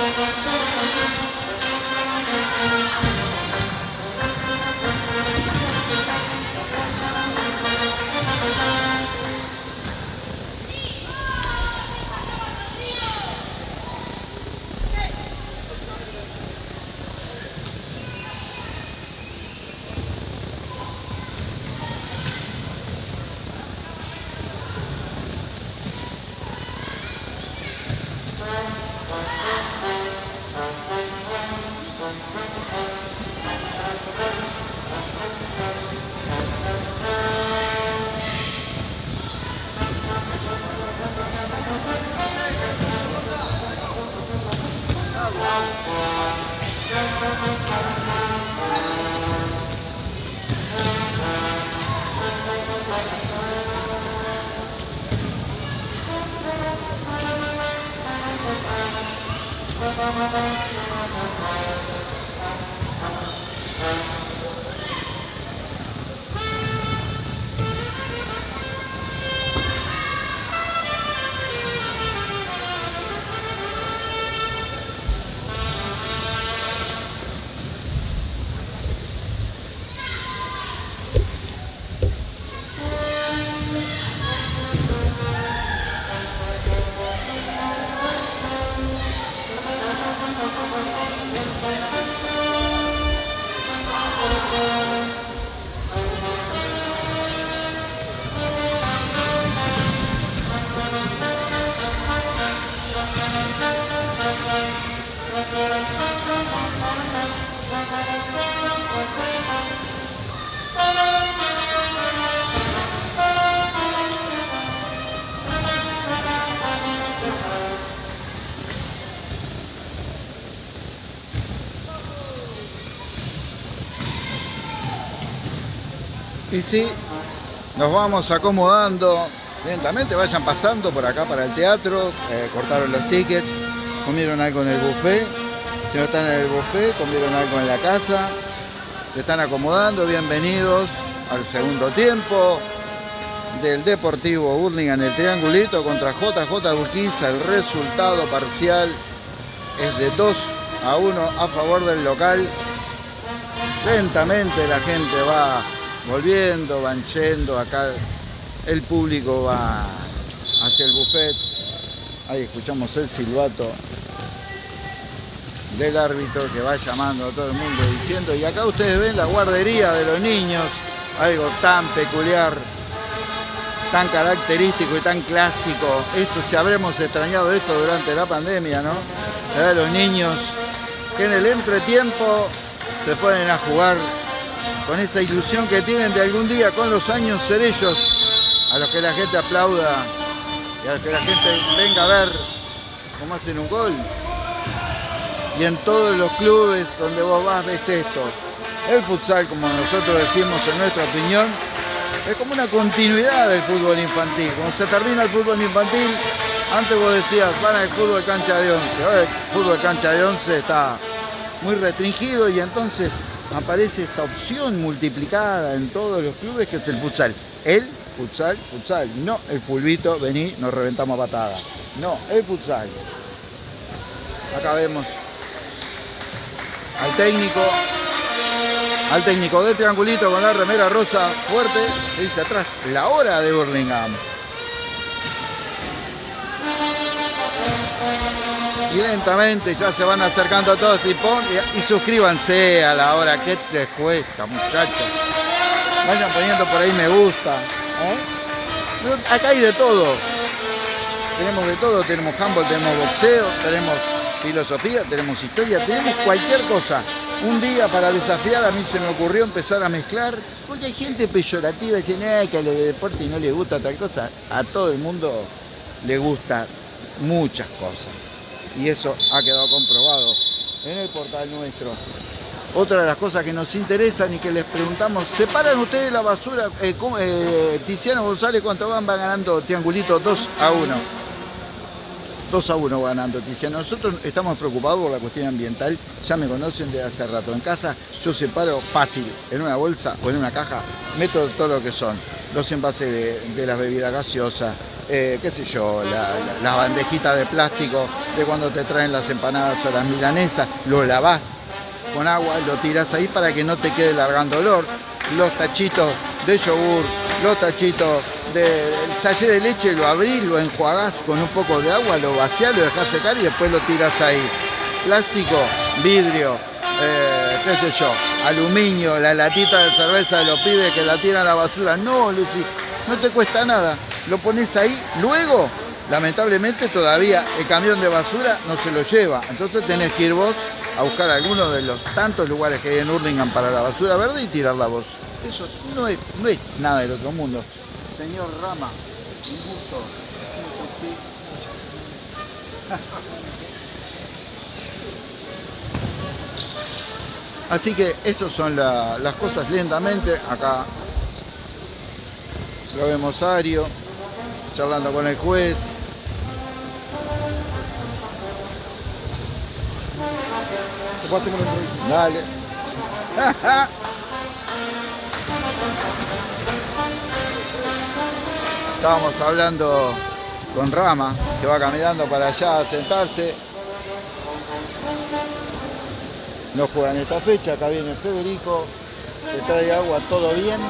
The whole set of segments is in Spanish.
Thank you. Y sí, nos vamos acomodando. Lentamente, vayan pasando por acá para el teatro, eh, cortaron los tickets, comieron algo en el buffet, si no están en el buffet, comieron algo en la casa, se están acomodando, bienvenidos al segundo tiempo del Deportivo Burlingame, el triangulito contra JJ Urquiza, el resultado parcial es de 2 a 1 a favor del local. Lentamente la gente va volviendo, van yendo, acá el público va hacia el buffet. Ahí escuchamos el silbato del árbitro que va llamando a todo el mundo diciendo, y acá ustedes ven la guardería de los niños, algo tan peculiar, tan característico y tan clásico. Esto, si habremos extrañado esto durante la pandemia, ¿no? los niños que en el entretiempo se ponen a jugar con esa ilusión que tienen de algún día con los años ser ellos a los que la gente aplauda y a los que la gente venga a ver cómo hacen un gol. Y en todos los clubes donde vos vas ves esto. El futsal, como nosotros decimos en nuestra opinión, es como una continuidad del fútbol infantil. Cuando se termina el fútbol infantil, antes vos decías, van al fútbol cancha de 11. Ahora el fútbol cancha de 11 está muy restringido y entonces aparece esta opción multiplicada en todos los clubes que es el futsal. El futsal, futsal, no el fulbito, vení, nos reventamos a patada. No, el futsal. Acá vemos al técnico, al técnico de triangulito con la remera rosa fuerte, dice atrás, la hora de Burlingame. Y lentamente ya se van acercando todos y, pon, y, suscríbanse a la hora que les cuesta muchachos vayan poniendo por ahí me gusta ¿eh? acá hay de todo tenemos de todo tenemos handball tenemos boxeo tenemos filosofía tenemos historia tenemos cualquier cosa un día para desafiar a mí se me ocurrió empezar a mezclar, porque hay gente peyorativa y dicen que a los de deporte no le gusta tal cosa. A todo el mundo le gusta muchas cosas. Y eso ha quedado comprobado en el portal nuestro. Otra de las cosas que nos interesan y que les preguntamos, ¿separan ustedes la basura? Eh, eh, Tiziano González, ¿cuánto van? Va ganando triangulito 2 a 1. 2 a 1 ganando Tiziano. Nosotros estamos preocupados por la cuestión ambiental, ya me conocen desde hace rato. En casa yo separo fácil, en una bolsa o en una caja, meto todo lo que son. Los envases de, las bebidas gaseosas, eh, qué sé yo, las bandejitas de plástico de cuando te traen las empanadas o las milanesas, lo lavás con agua, lo tiras ahí para que no te quede largando olor. Los tachitos de yogur, los tachitos de sachet de leche, lo abrís, lo enjuagás con un poco de agua, lo vaciás, lo dejás secar y después lo tiras ahí. Plástico, vidrio, eh, qué sé yo, aluminio, la latita de cerveza de los pibes que la tiran a la basura. No, Lucy, no te cuesta nada. Lo pones ahí, luego, lamentablemente todavía el camión de basura no se lo lleva. Entonces tenés que ir vos a buscar alguno de los tantos lugares que hay en Hurlingham para la basura verde y tirarla vos. Eso no es, no es nada del otro mundo. Señor Rama, un gusto. Así que esas son las cosas lentamente. Acá lo vemos Ario, charlando con el juez. Dale. Estábamos hablando con Rama, que va caminando para allá a sentarse. No juegan esta fecha, acá viene Federico, le trae agua, ¿todo bien?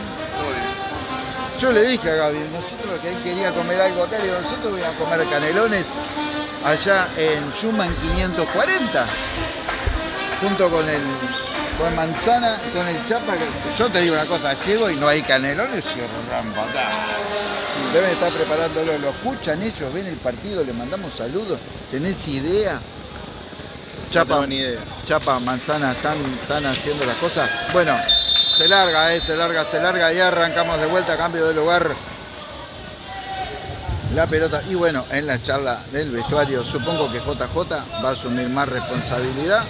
Yo le dije a Gaby, nosotros que él quería comer algo acá, le digo, nosotros voy a comer canelones allá en Schumann 540 junto con el con manzana, con el chapa. Yo te digo una cosa, llego y no hay canelones y rampa. Deben estar preparándolo, lo escuchan ellos, ven el partido, le mandamos saludos. ¿Tenés idea? Chapa, ni idea. Chapa, manzana, están, están haciendo las cosas. Bueno, se larga, eh, se larga, se larga y arrancamos de vuelta, cambio de lugar. La pelota, y bueno, en la charla del vestuario, supongo que JJ va a asumir más responsabilidad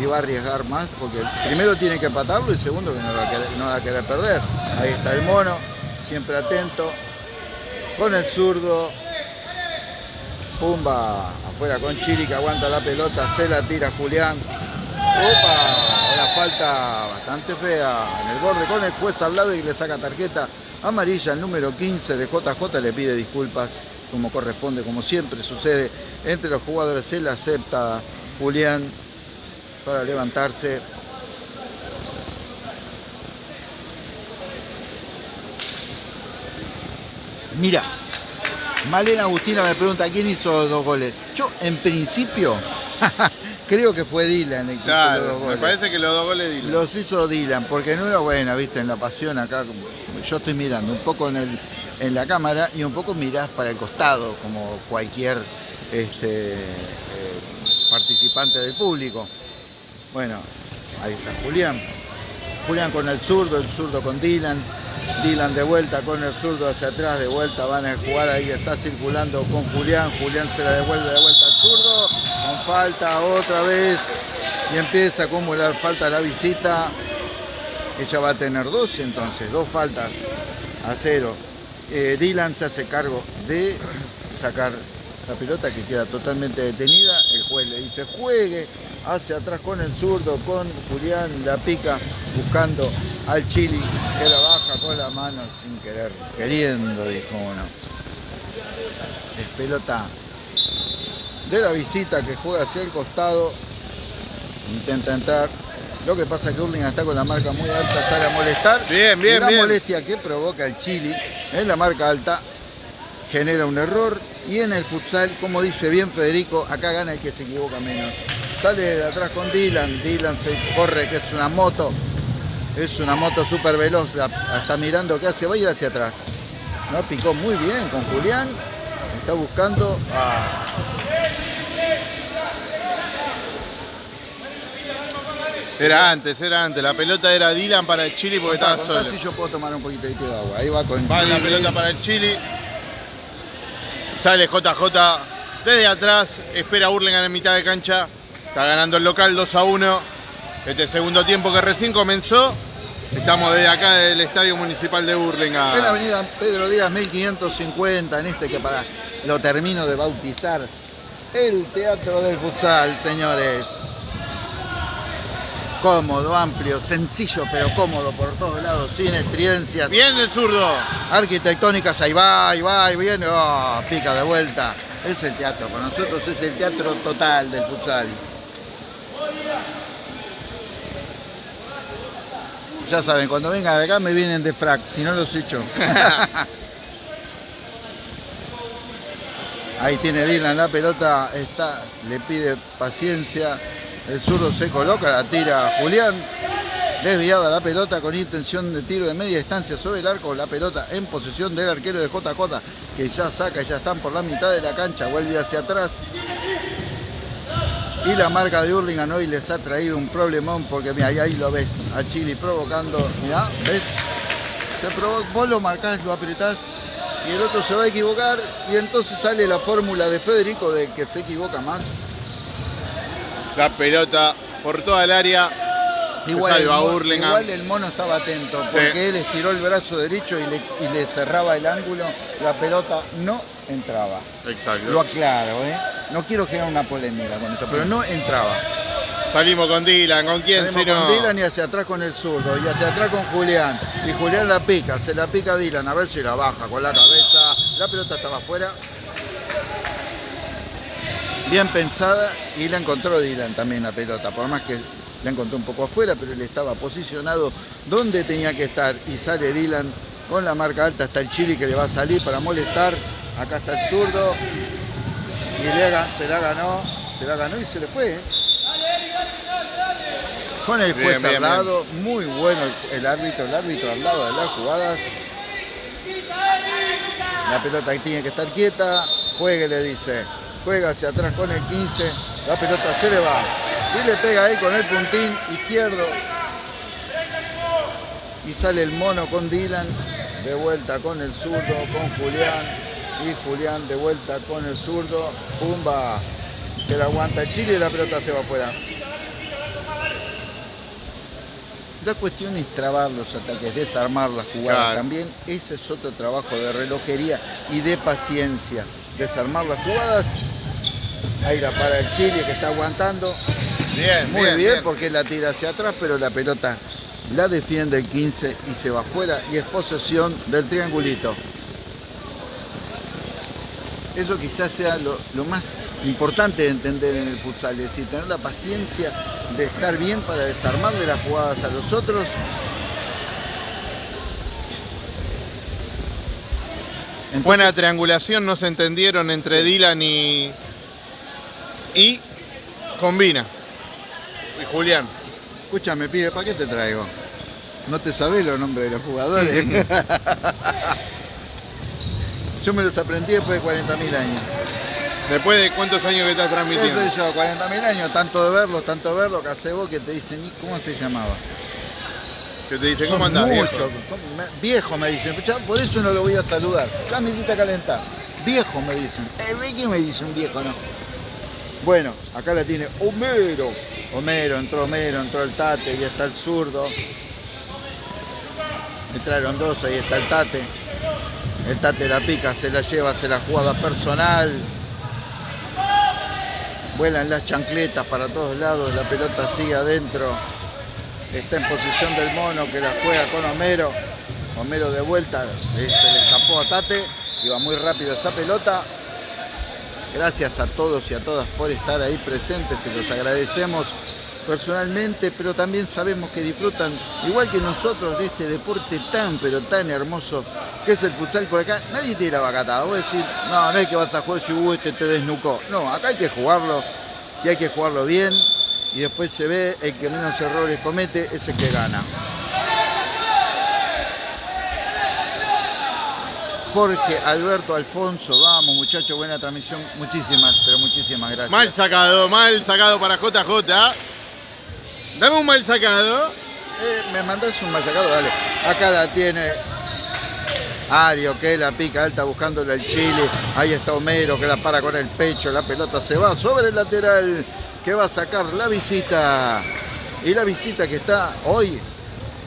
y va a arriesgar más porque primero tiene que empatarlo y segundo que no va, a querer, perder. Ahí está el mono, siempre atento, con el zurdo, pumba, afuera con Chiri que aguanta la pelota, se la tira Julián. Opa, falta bastante fea en el borde con el juez al lado y le saca tarjeta amarilla. El número 15 de JJ le pide disculpas como corresponde, como siempre sucede entre los jugadores. Se le acepta Julián para levantarse. Mira, Malena Agustina me pregunta quién hizo los dos goles. Yo, en principio, creo que fue Dylan el que hizo los dos goles. Me parece que los dos goles Dylan. Los hizo Dylan, porque no era buena, viste, en la pasión acá. Yo estoy mirando un poco en, el, en la cámara y un poco mirás para el costado, como cualquier este, eh, participante del público. Bueno, ahí está Julián. Julián con el zurdo, el zurdo con Dylan. Dylan de vuelta con el zurdo hacia atrás, de vuelta van a jugar ahí, está circulando con Julián. Julián se la devuelve de vuelta al zurdo. Con falta otra vez. Y empieza a acumular falta la visita. Ella va a tener dos entonces, dos faltas a cero. Eh, Dylan se hace cargo de sacar la pelota que queda totalmente detenida. El juez le dice juegue hacia atrás con el zurdo, con Julián, la pica buscando al Chili que la baja con la mano sin querer, queriendo, dijo uno. Es pelota de la visita que juega hacia el costado, intenta entrar. Lo que pasa es que Urling está con la marca muy alta, sale a molestar. Bien, bien, la bien. molestia que provoca el Chili en la marca alta genera un error y en el futsal, como dice bien Federico, acá gana el que se equivoca menos. Sale de atrás con Dylan, Dylan se corre, que es una moto, es una moto súper veloz, está mirando qué hace, va a ir hacia atrás. No, picó muy bien con Julián, está buscando a... Era antes, era antes. La pelota era Dylan para el Chili porque estaba solo. si yo puedo tomar un poquito de agua. Ahí va con Va la pelota para el Chili. Sale JJ desde atrás. Espera a Burlingame en mitad de cancha. Está ganando el local 2 a 1. Este segundo tiempo que recién comenzó. Estamos desde acá del Estadio Municipal de En la Burlingame. avenida Pedro Díaz 1550, en este que para lo termino de bautizar. El Teatro del Futsal, señores. Cómodo, amplio, sencillo pero cómodo por todos lados, sin estridencias. Bien el zurdo. Arquitectónicas, ahí va, ahí va, ahí viene, oh, pica de vuelta. Es el teatro, para nosotros es el teatro total del futsal. Ya saben, cuando vengan acá me vienen de frac, si no los echo. Ahí tiene Dylan la pelota, está, le pide paciencia. El zurdo se coloca, la tira Julián. Desviada la pelota con intención de tiro de media distancia sobre el arco. La pelota en posesión del arquero de JJ que ya saca, ya están por la mitad de la cancha. Vuelve hacia atrás. Y la marca de Hurlingham hoy les ha traído un problemón porque mira, ahí, ahí lo ves a Chile provocando. Mira, ¿ves? Se provo- vos lo marcás, lo apretás y el otro se va a equivocar y entonces sale la fórmula de Federico de que se equivoca más. La pelota por toda el área. Igual el, salva mo- Hurlingham. igual el mono estaba atento porque Sí. él estiró el brazo derecho y le, y le cerraba el ángulo, la pelota no entraba. Lo Exacto. aclaro, ¿eh? No quiero generar una polémica con esto, pero no entraba. Salimos con Dylan. ¿Con quién? Salimos con Dylan y hacia atrás con el zurdo y hacia atrás con Julián. Y Julián la pica, se la pica a Dylan, a ver si la baja con la cabeza. La pelota estaba afuera. Bien pensada y la encontró Dylan también la pelota, por más que la encontró un poco afuera, pero él estaba posicionado donde tenía que estar. Y sale Dylan con la marca alta hasta el Chile que le va a salir para molestar. Acá está el zurdo. Se la ganó, se la ganó y se le fue. Con el juez Bien, bien, al lado, muy bueno el, árbitro, el árbitro al lado de las jugadas. La pelota tiene que estar quieta, juegue le dice, juega hacia atrás con el 15, la pelota se le va. Y le pega ahí con el puntín izquierdo. Y sale el mono con Dylan, de vuelta con el zurdo, con Julián. Y Julián de vuelta con el zurdo, pumba, que la aguanta Chile y la pelota se va afuera. La cuestión es trabar los ataques, desarmar las jugadas Claro. también. Ese es otro trabajo de relojería y de paciencia. Desarmar las jugadas. Ahí la para el Chile que está aguantando. Bien, Muy bien, porque la tira hacia atrás, pero la pelota la defiende el 15 y se va afuera y es posesión del triangulito. Eso quizás sea lo, lo más importante de entender en el futsal, es decir, tener la paciencia de estar bien para desarmarle las jugadas a los otros. Entonces, Buena triangulación, no se entendieron entre Dylan y. y. Combina. Y Julián. Escúchame, pibe, ¿para qué te traigo? ¿No te sabés los nombres de los jugadores? Yo me los aprendí después de 40.000 años. Después de cuántos años que estás ¿Qué transmitiendo. soy yo? 40.000 años, tanto de verlos, tanto de verlos, que hace vos que te dicen, ¿y cómo se llamaba? Que te dice, Son ¿cómo andás, viejo? ¿cómo me- viejo me dicen, ya por eso no lo voy a saludar. Ya me hiciste calentar. Viejo me dicen. Eh, ve que me dicen viejo, no. Bueno, acá la tiene Homero. Homero, entró Homero, entró el Tate, y está el zurdo. Entraron dos, ahí está el Tate. El Tate la pica, se la lleva, se la jugada personal. Vuelan las chancletas para todos lados, la pelota sigue adentro. Está en posición del mono que la juega con Homero. Homero de vuelta, se le escapó a Tate, iba muy rápido esa pelota. Gracias a todos y a todas por estar ahí presentes, se los agradecemos personalmente, pero también sabemos que disfrutan, igual que nosotros, de este deporte tan, pero tan hermoso que es el futsal por acá. Nadie te la vacatada, vos decir, no, no es que vas a jugar si uh, este te desnucó. No, acá hay que jugarlo y hay que jugarlo bien y después se ve el que menos errores comete es el que gana. Jorge Alberto Alfonso, vamos muchachos, buena transmisión, muchísimas, pero muchísimas gracias. Mal sacado, mal sacado para JJ. Dame un mal sacado. Eh, me mandás un mal sacado, dale. Acá la tiene Ario que la pica alta buscándole el chile. Ahí está Homero que la para con el pecho. La pelota se va sobre el lateral que va a sacar la visita. Y la visita que está hoy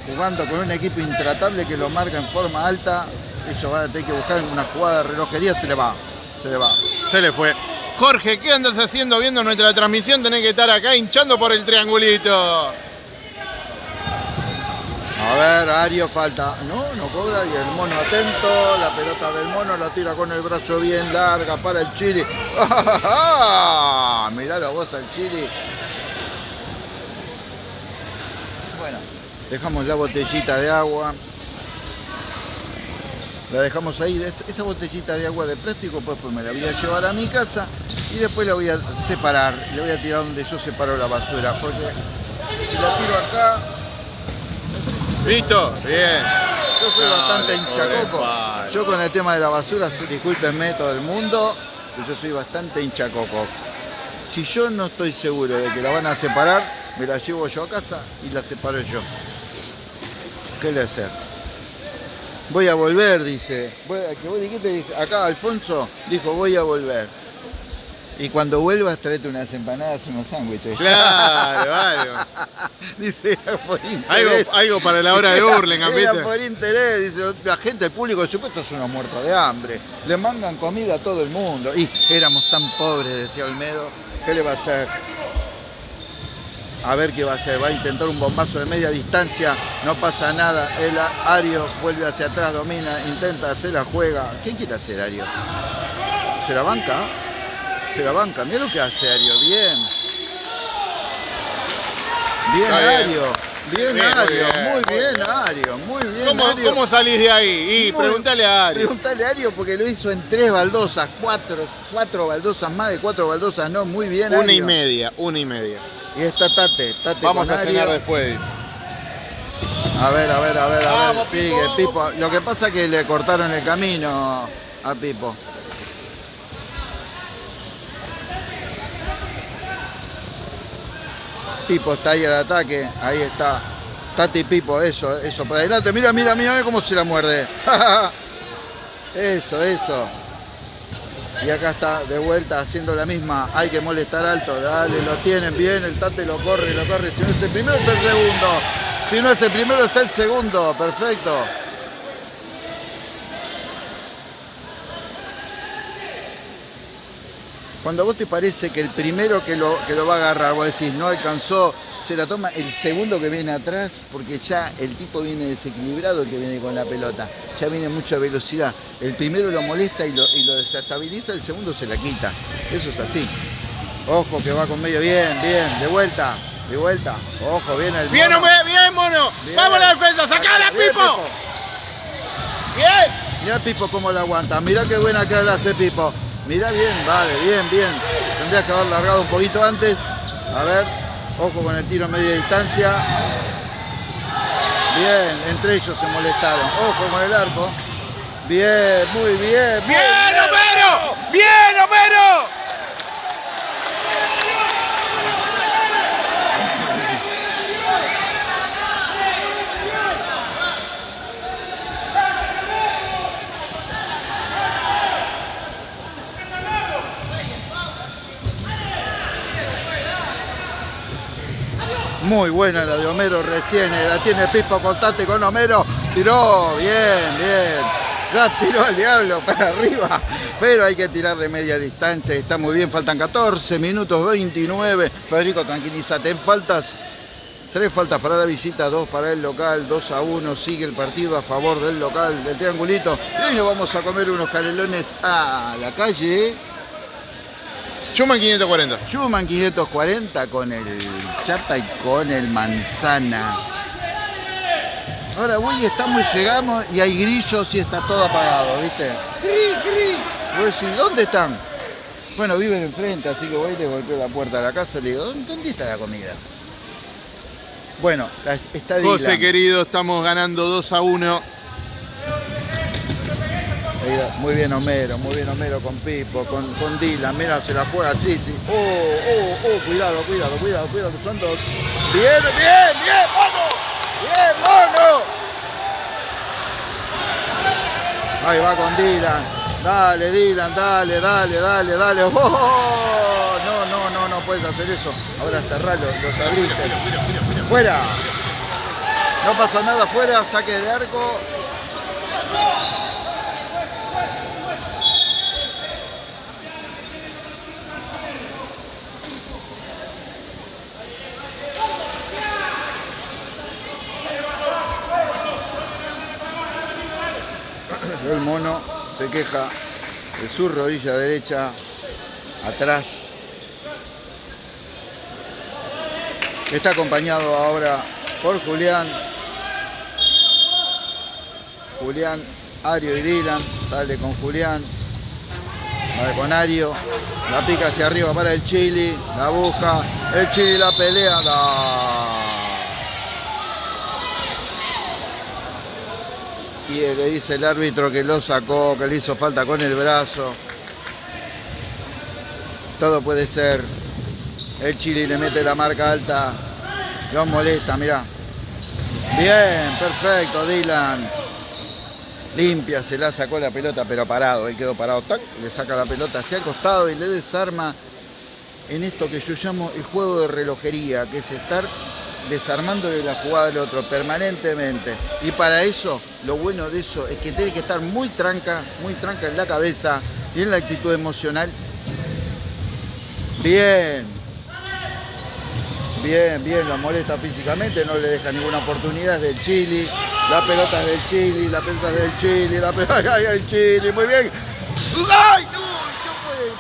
jugando con un equipo intratable que lo marca en forma alta. Ellos van a tener que buscar una jugada de relojería. Se le va. Se le va. Se le fue. Jorge, ¿qué andas haciendo viendo nuestra transmisión? Tenés que estar acá hinchando por el triangulito. A ver, Ario falta. No, no cobra y el mono atento. La pelota del mono la tira con el brazo bien larga para el Chile. Mirá la voz al Chile. Bueno, dejamos la botellita de agua. La dejamos ahí, esa botellita de agua de plástico, pues, pues me la voy a llevar a mi casa y después la voy a separar, le voy a tirar donde yo separo la basura, porque si la tiro acá... ¿Listo? Bien. Yo soy bastante hinchacoco. Yo con el tema de la basura, discúlpenme todo el mundo, yo soy bastante hinchacoco. Si yo no estoy seguro de que la van a separar, me la llevo yo a casa y la separo yo. ¿Qué le hacer? Voy a volver, dice. Que vos dijiste, dice. Acá Alfonso dijo, voy a volver. Y cuando vuelvas, tráete unas empanadas y unos sándwiches. Claro, algo. dice, por interés. Algo, para la hora de Burlingame, ¿viste? por interés, dice, la gente, el público, supuesto, son unos muertos de hambre. Le mandan comida a todo el mundo. Y éramos tan pobres, decía Olmedo, ¿qué le va a hacer? A ver qué va a hacer. Va a intentar un bombazo de media distancia, no pasa nada. El Ario vuelve hacia atrás, domina, intenta hacer la juega. ¿Qué quiere hacer Ario? ¿Se la banca? Se la banca. Mira lo que hace Ario. Bien. Bien, Ario. Bien, Ario, muy bien, Ario, muy bien. ¿Cómo, Ario. ¿Cómo salís de ahí? Y pregúntale a Ario. Pregúntale a Ario porque lo hizo en tres baldosas, cuatro, cuatro baldosas, más de cuatro baldosas, no, muy bien. Una y media, una y media. Y está Tate, Tate Vamos a cenar después. A ver, a ver, a ver, a ver. Sigue Pipo. Lo que pasa es que le cortaron el camino a Pipo. Pipo está ahí al ataque. Ahí está. Tati Pipo, eso, eso. Para adelante. Mira, mira, mira cómo se la muerde. eso, eso. Y acá está de vuelta haciendo la misma. Hay que molestar alto. Dale, lo tienen bien. El Tate lo corre, lo corre. Si no es el primero, es el segundo. Si no es el primero, es el segundo. Perfecto. Cuando a vos te parece que el primero que lo, que lo va a agarrar, vos decís, no alcanzó, se la toma el segundo que viene atrás, porque ya el tipo viene desequilibrado, el que viene con la pelota. Ya viene mucha velocidad. El primero lo molesta y lo, desestabiliza, el segundo se la quita. Eso es así. Ojo que va con medio bien, bien, de vuelta, de vuelta. Ojo, viene el Bien, mono. bien, mono. Vamos a la defensa, sacala, Pipo. Pipo. Bien. Mira Pipo cómo la aguanta. Mira qué buena que la hace Pipo. Mira bien, vale, bien, bien. Tendrías que haber largado un poquito antes. A ver, ojo con el tiro a media distancia. Bien, entre ellos se molestaron. Ojo con el arco. Bien, muy bien. ¡Bien, bien Homero! ¡Bien, Homero! Muy buena la de Homero recién, eh, la tiene Pipo Contate con Homero. Tiró, bien, bien. La tiró al diablo para arriba, pero hay que tirar de media distancia. Está muy bien, faltan 14 minutos 29. Federico, tranquilízate. En faltas, tres faltas para la visita, dos para el local, 2 a 1. Sigue el partido a favor del local, del triangulito. Y hoy nos vamos a comer unos canelones a la calle. Schumann 540. Schumann 540 con el chapa y con el manzana. Ahora voy, estamos y llegamos y hay grillos y está todo apagado, ¿viste? ¡Gri, gri! Voy a decir, ¿dónde están? Bueno, viven enfrente, así que voy y le golpeo la puerta de la casa y le digo, ¿dónde está la comida? Bueno, está José querido, estamos ganando 2 a 1. Muy bien Homero, muy bien Homero con Pipo, con, con Dylan, mira, se la juega así, sí. Oh, oh, oh, cuidado, cuidado, cuidado, cuidado, son dos. Bien, bien, bien, mono. Bien, mono. Ahí va con Dylan. Dale, Dylan, dale, dale, dale, dale. Oh, no, no, no, no puedes hacer eso. Ahora cerralo, los abriste. Fuera. No pasa nada fuera, saque de arco. El mono se queja de su rodilla derecha atrás. Está acompañado ahora por Julián. Julián, Ario y Dylan. Sale con Julián. Sale con Ario. La pica hacia arriba para el Chili. La busca. El Chili la pelea. Y le dice el árbitro que lo sacó, que le hizo falta con el brazo. Todo puede ser. El Chili le mete la marca alta. Lo molesta, mirá. Bien, perfecto, Dylan. Limpia, se la sacó la pelota, pero parado. Él quedó parado. le saca la pelota hacia el costado y le desarma en esto que yo llamo el juego de relojería, que es estar desarmándole la jugada del otro permanentemente. Y para eso, lo bueno de eso es que tiene que estar muy tranca, muy tranca en la cabeza y en la actitud emocional. Bien. Bien, bien, lo molesta físicamente, no le deja ninguna oportunidad, es del Chile, la pelota es del Chile, la pelota es del Chile, la pelota es del Chile, muy bien. ¡Ay! No, ¿qué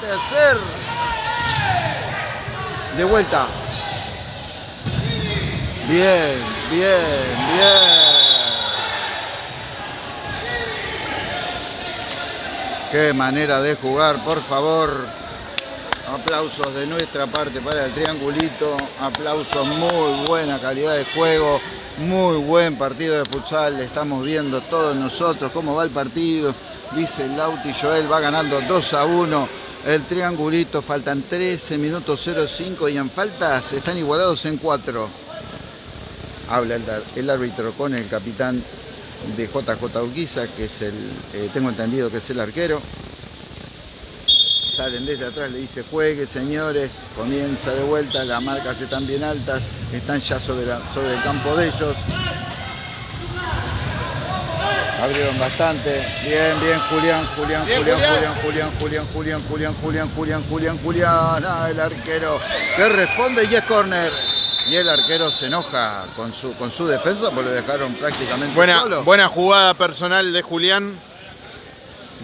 puede hacer? De vuelta, Bien, bien, bien. Qué manera de jugar, por favor. Aplausos de nuestra parte para el triangulito. Aplausos, muy buena calidad de juego. Muy buen partido de futsal. Estamos viendo todos nosotros cómo va el partido. Dice Lauti Joel, va ganando 2 a 1. El triangulito, faltan 13 minutos 05 y en faltas están igualados en 4 habla el, árbitro con el capitán de JJ Urquiza, que es el, eh, tengo entendido que es el arquero. Salen desde atrás, le dice juegue señores, comienza de vuelta, las marcas están bien altas, están ya sobre, sobre el campo de ellos. Abrieron bastante. Bien, bien, Julián, Julián, Julián, Julián, Julián, Julián, Julián, Julián, Julián, Julián, Julián, Julián. Ah, el arquero que responde y es corner y el arquero se enoja con su, con su defensa porque lo dejaron prácticamente buena, solo. Buena jugada personal de Julián.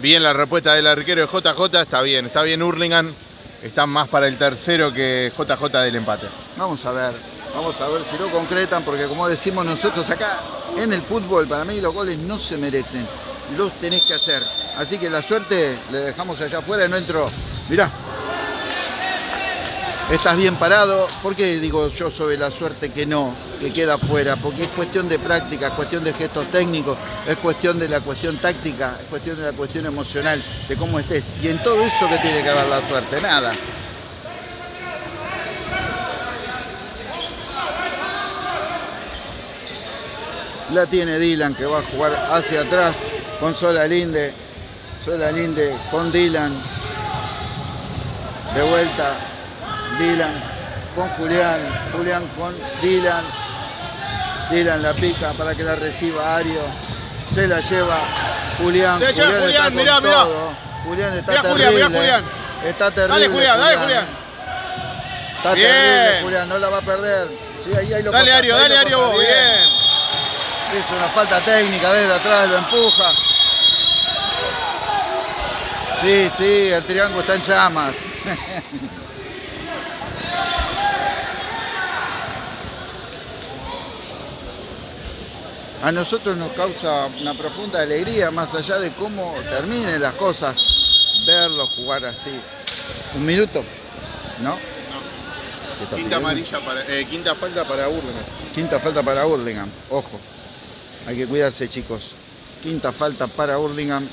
Bien la respuesta del arquero de JJ, está bien, está bien Hurlingham. Está más para el tercero que JJ del empate. Vamos a ver, vamos a ver si lo concretan, porque como decimos nosotros acá en el fútbol, para mí los goles no se merecen, los tenés que hacer. Así que la suerte le dejamos allá afuera, no entró. Mirá, estás bien parado. ¿Por qué digo yo sobre la suerte que no, que queda fuera? Porque es cuestión de práctica, es cuestión de gestos técnicos, es cuestión de la cuestión táctica, es cuestión de la cuestión emocional, de cómo estés. Y en todo eso que tiene que haber la suerte, nada. La tiene Dylan que va a jugar hacia atrás con Sola Linde. Sola Linde con Dylan. De vuelta Dylan con Julián, Julián con Dylan. Dylan la pica para que la reciba Ario. Se la lleva Julián. Se Julián, Julián está mirá, mirá. Julián está mirá, terrible. Julián, mirá, Julián. Está terrible. Dale Julián, dale Julián. Está bien. terrible Julián, no la va a perder. Sí, ahí, ahí lo dale Ario, dale Ario vos, bien. bien. Es una falta técnica desde atrás, lo empuja. Sí, sí, el triángulo está en llamas. a nosotros nos causa una profunda alegría, más allá de cómo terminen las cosas, verlos jugar así. Un minuto, ¿no? no. Quinta, amarilla para, eh, quinta falta para Burlingame. Quinta falta para Burlingame, ojo. Hay que cuidarse, chicos. Quinta falta para Burlingame.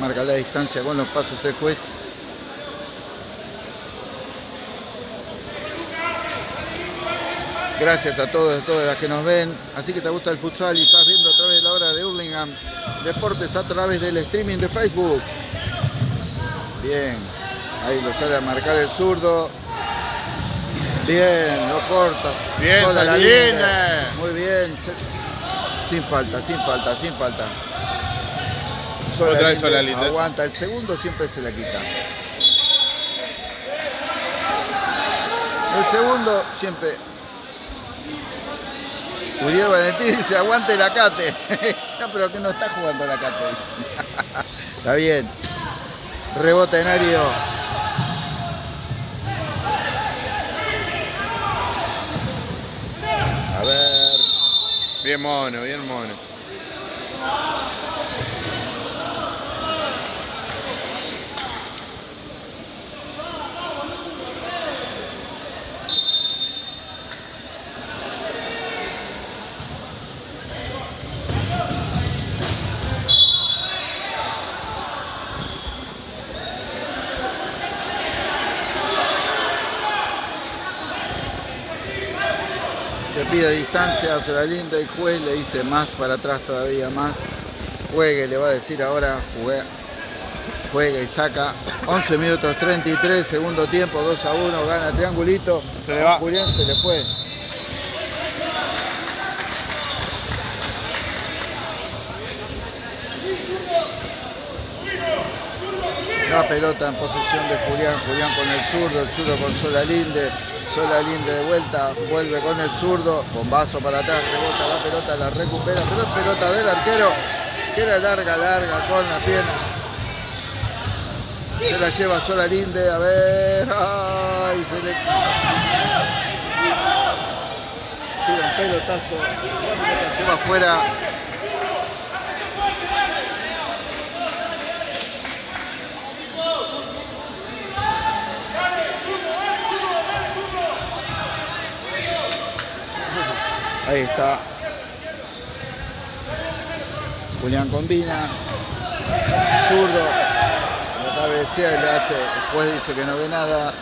Marca la distancia con los pasos del juez. Gracias a todos y todas las que nos ven. Así que te gusta el futsal y estás viendo a través de la hora de Hurlingham Deportes a través del streaming de Facebook. Bien, ahí lo sale a marcar el zurdo. Bien, lo corta. Bien, Sola Solalinde. Linde. Muy bien. Sin falta, sin falta, sin falta. Otra vez Solalinde. Aguanta, el segundo siempre se la quita. El segundo siempre. Uriel Valentín dice, aguante la cate. no, pero que no está jugando la cate. está bien. Rebota en Ario. A ver. Bien mono, bien mono. Pide distancia a Soralinda, el juez le dice más para atrás todavía más. Juegue, le va a decir ahora, juega, juega y saca. 11 minutos 33, segundo tiempo, 2 a 1, gana triangulito. Se le va. Julián se le fue. La pelota en posesión de Julián, Julián con el zurdo, el zurdo con Solalinde, Solalinde de vuelta, vuelve con el zurdo, bombazo para atrás, rebota la pelota, la recupera, pero es pelota del arquero, que era larga, larga, con la pierna. Se la lleva Solalinde, a ver, ay, se le tira un pelotazo, la pelota se va afuera. Ahí está. Julián combina. Zurdo. La cabecea y le hace. Después dice que no ve nada.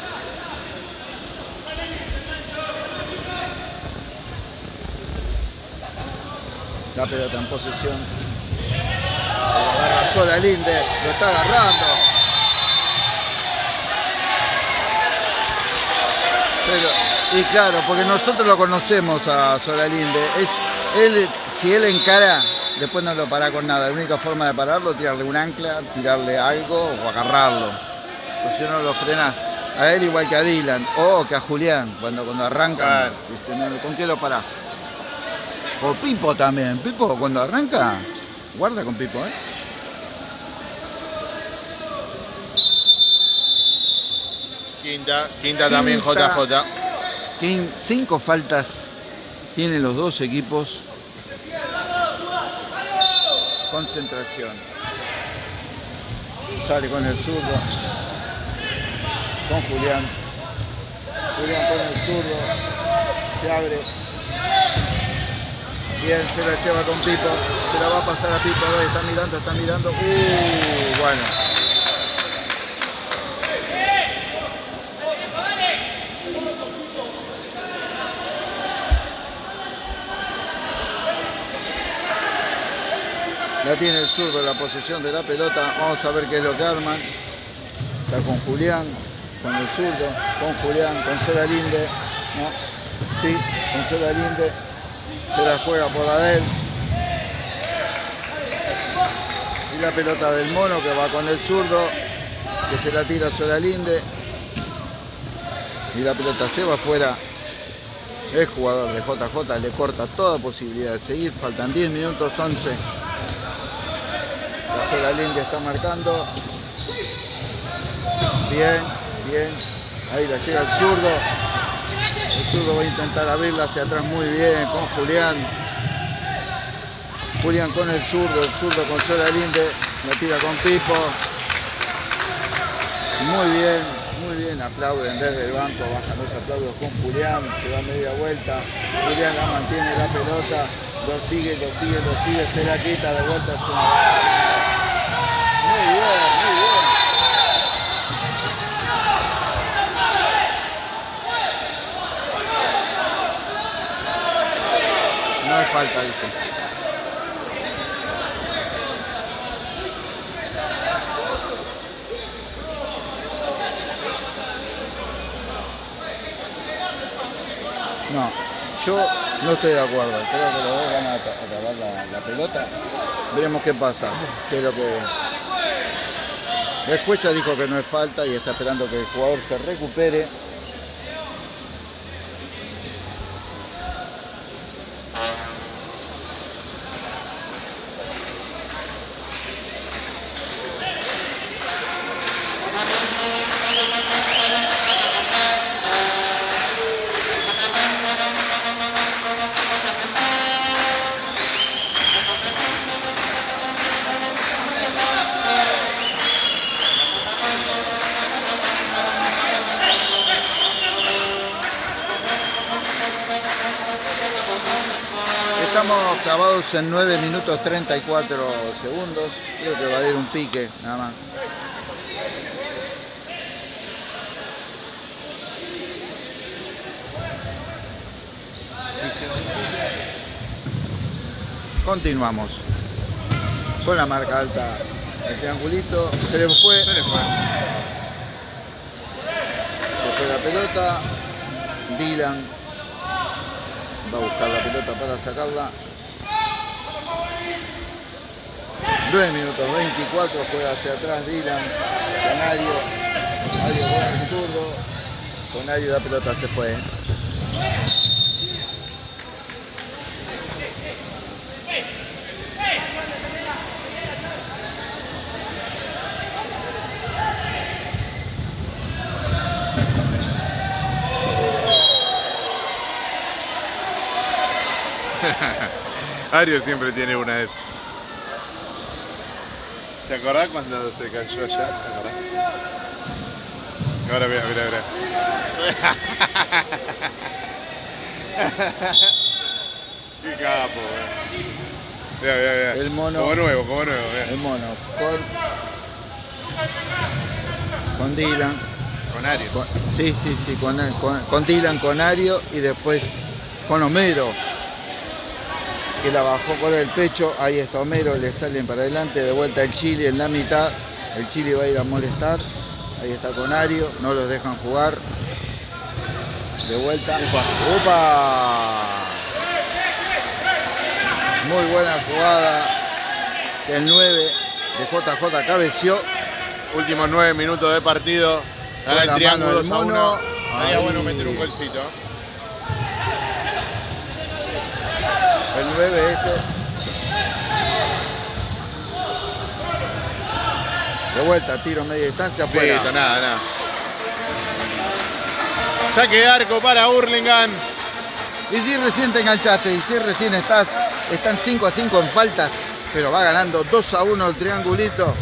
La pelota en posesión. Lo agarra sola Linde. Lo está agarrando. Pero, y claro, porque nosotros lo conocemos a Solalinde. Es, él, si él encara, después no lo para con nada. La única forma de pararlo es tirarle un ancla, tirarle algo o agarrarlo. Pues si no lo frenás. A él igual que a Dylan o que a Julián, cuando, cuando arranca. Claro. No, ¿Con qué lo parás? O Pipo también. Pipo cuando arranca, guarda con Pipo, ¿eh? Quinta, quinta también Quinta. JJ. King, cinco faltas tienen los dos equipos. Concentración. Sale con el zurdo. Con Julián. Julián con el zurdo. Se abre. Bien, se la lleva con Pipo. Se la va a pasar a Pipo. Está mirando, está mirando. Uh, bueno. La tiene el zurdo la posesión de la pelota. Vamos a ver qué es lo que arman. Está con Julián, con el zurdo, con Julián, con Solalinde. ¿no? Sí, con Solalinde. Se la juega por la de. Y la pelota del mono que va con el zurdo. Que se la tira Solalinde. Y la pelota se va afuera. El jugador de JJ le corta toda posibilidad de seguir. Faltan 10 minutos 11. Sola línea está marcando. Bien, bien. Ahí la llega el zurdo. El zurdo va a intentar abrirla hacia atrás muy bien con Julián. Julián con el zurdo, el zurdo con Sola Linde. La tira con Pipo. Muy bien, muy bien. Aplauden desde el banco. Bajan los aplausos con Julián. Se da media vuelta. Julián la mantiene la pelota. Lo sigue, lo sigue, lo sigue. Se la quita de vuelta. Es una no hay falta, dice. No, yo no estoy de acuerdo. Creo que los dos van a acabar la, pelota. Veremos qué pasa, qué que ya dijo que no es falta y está esperando que el jugador se recupere. Estamos en 9 minutos 34 segundos. Creo que va a ir un pique, nada más. Continuamos con la marca alta. El triangulito se le fue. Se le fue. Se fue la pelota. Dylan va a buscar la pelota para sacarla. 9 minutos 24, juega hacia atrás Dylan, Canario, Mario con el zurdo, Canario la pelota se fue. Ario siempre tiene una de esas. ¿Te acordás cuando se cayó allá? ¿Te acordás? Ahora mira, mira, mira. Qué capo, weón. Mira, mira, mira. El mono. Como nuevo, como nuevo, mira. El mono con, con Dylan. Con Ario. con- sí, sí, sí, con, con- con Dylan, con Ario y después con Homero. Que la bajó con el pecho, ahí está Homero, le salen para adelante, de vuelta el Chile en la mitad. El Chile va a ir a molestar. Ahí está con Ario, no los dejan jugar. De vuelta. ¡Upa! Muy buena jugada. El 9 de JJ cabeció. Últimos nueve minutos de partido. Con el triángulo mano del 2 a 1. mono. Sería bueno meter un golcito. 9 este. De vuelta, tiro media distancia, afuera. Listo, nada, nada. Saque de arco para Hurlingham. Y si recién te enganchaste, y si recién estás, están 5 a 5 en faltas, pero va ganando 2 a 1 el triangulito.